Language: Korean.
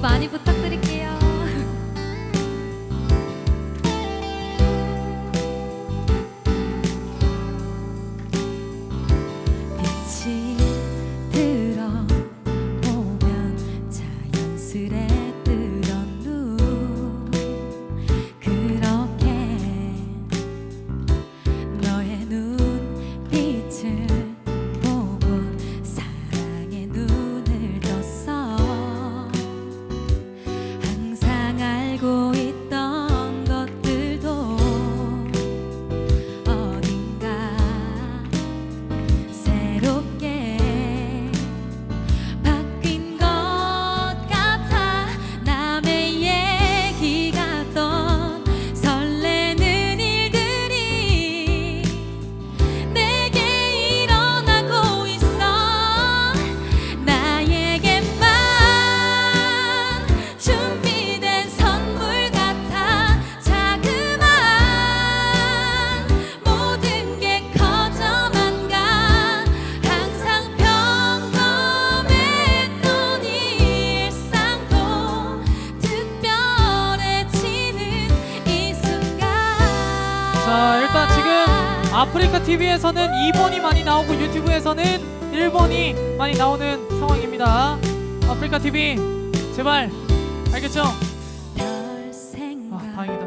많이 부탁드릴게요. 아프리카 TV에서는 2번이 많이 나오고 유튜브에서는 1번이 많이 나오는 상황입니다. 아프리카 TV 제발. 알겠죠? 아 다행이다.